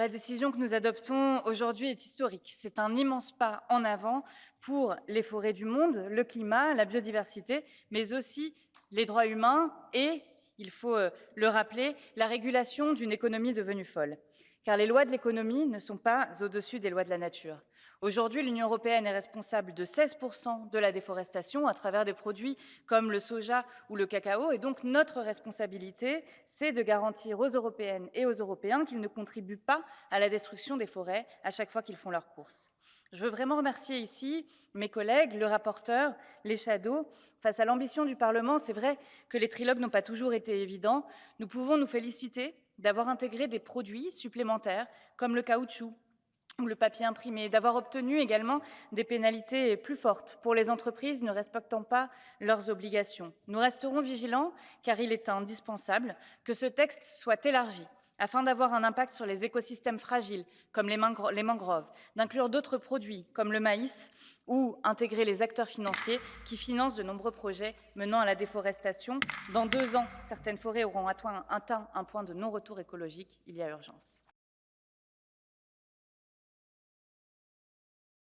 La décision que nous adoptons aujourd'hui est historique. C'est un immense pas en avant pour les forêts du monde, le climat, la biodiversité, mais aussi les droits humains et, il faut euh, le rappeler, la régulation d'une économie devenue folle. Car les lois de l'économie ne sont pas au-dessus des lois de la nature. Aujourd'hui, l'Union européenne est responsable de 16% de la déforestation à travers des produits comme le soja ou le cacao. Et donc, notre responsabilité, c'est de garantir aux Européennes et aux Européens qu'ils ne contribuent pas à la destruction des forêts à chaque fois qu'ils font leurs courses. Je veux vraiment remercier ici mes collègues, le rapporteur, les shadows. Face à l'ambition du Parlement, c'est vrai que les trilogues n'ont pas toujours été évidents. Nous pouvons nous féliciter d'avoir intégré des produits supplémentaires comme le caoutchouc, ou le papier imprimé, d'avoir obtenu également des pénalités plus fortes pour les entreprises ne respectant pas leurs obligations. Nous resterons vigilants car il est indispensable que ce texte soit élargi afin d'avoir un impact sur les écosystèmes fragiles comme les, mangroves, d'inclure d'autres produits comme le maïs ou intégrer les acteurs financiers qui financent de nombreux projets menant à la déforestation. Dans deux ans, certaines forêts auront atteint un point de non-retour écologique. Il y a urgence.